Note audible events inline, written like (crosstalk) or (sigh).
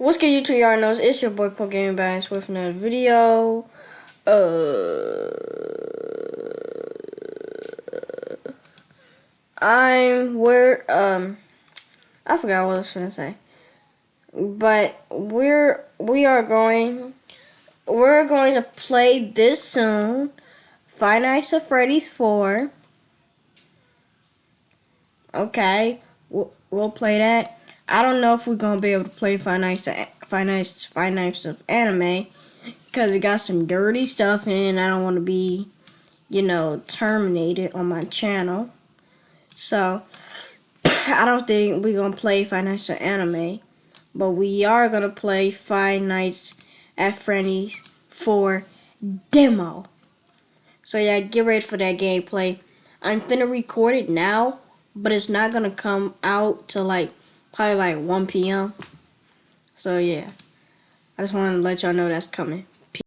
What's good YouTube y'all knows it's your boy Poke Gaming with another video. Uh I'm where um I forgot what I was gonna say. But we're we are going we're going to play this soon. Five Nights at Freddy's 4. Okay, we'll, we'll play that. I don't know if we're gonna be able to play Five Nights of Five Nights of Anime because it got some dirty stuff in and I don't want to be, you know, terminated on my channel. So (clears throat) I don't think we're gonna play Five Nights Anime, but we are gonna play Five Nights at Freddy's 4 demo. So yeah, get ready for that gameplay. I'm finna record it now, but it's not gonna come out to like probably like 1 p.m. So yeah, I just wanted to let y'all know that's coming.